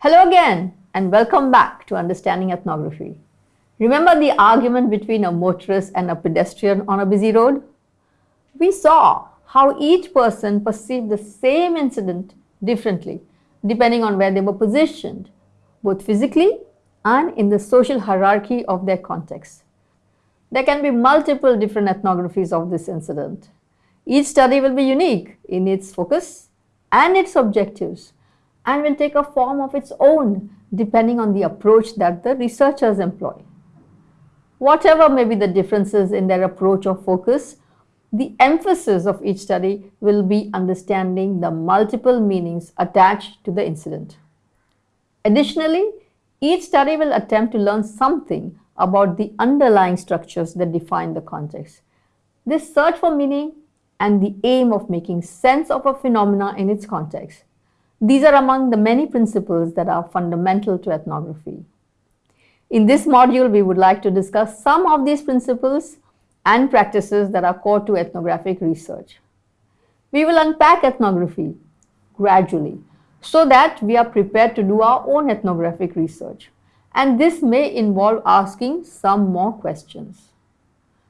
Hello again and welcome back to Understanding Ethnography. Remember the argument between a motorist and a pedestrian on a busy road? We saw how each person perceived the same incident differently depending on where they were positioned, both physically and in the social hierarchy of their context. There can be multiple different ethnographies of this incident. Each study will be unique in its focus and its objectives and will take a form of its own depending on the approach that the researchers employ. Whatever may be the differences in their approach or focus, the emphasis of each study will be understanding the multiple meanings attached to the incident. Additionally, each study will attempt to learn something about the underlying structures that define the context. This search for meaning and the aim of making sense of a phenomena in its context. These are among the many principles that are fundamental to ethnography. In this module, we would like to discuss some of these principles and practices that are core to ethnographic research. We will unpack ethnography gradually so that we are prepared to do our own ethnographic research. And this may involve asking some more questions.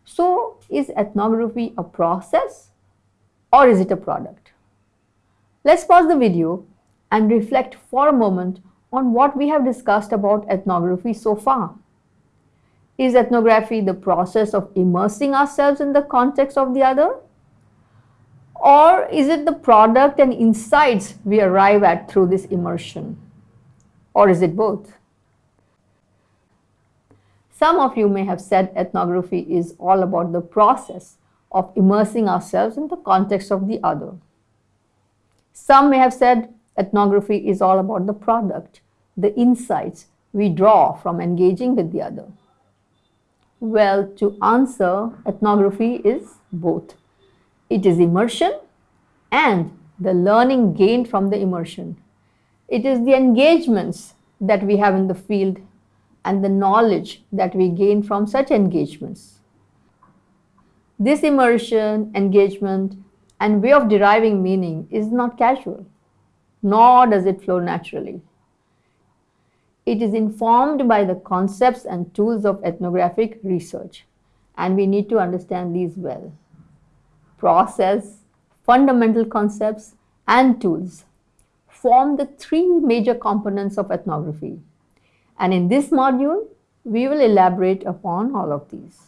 So, is ethnography a process or is it a product? Let's pause the video and reflect for a moment on what we have discussed about ethnography so far. Is ethnography the process of immersing ourselves in the context of the other? Or is it the product and insights we arrive at through this immersion? Or is it both? Some of you may have said ethnography is all about the process of immersing ourselves in the context of the other. Some may have said ethnography is all about the product, the insights we draw from engaging with the other. Well, to answer, ethnography is both. It is immersion and the learning gained from the immersion. It is the engagements that we have in the field and the knowledge that we gain from such engagements. This immersion, engagement, and way of deriving meaning is not casual, nor does it flow naturally. It is informed by the concepts and tools of ethnographic research, and we need to understand these well. Process, fundamental concepts, and tools form the three major components of ethnography. And in this module, we will elaborate upon all of these.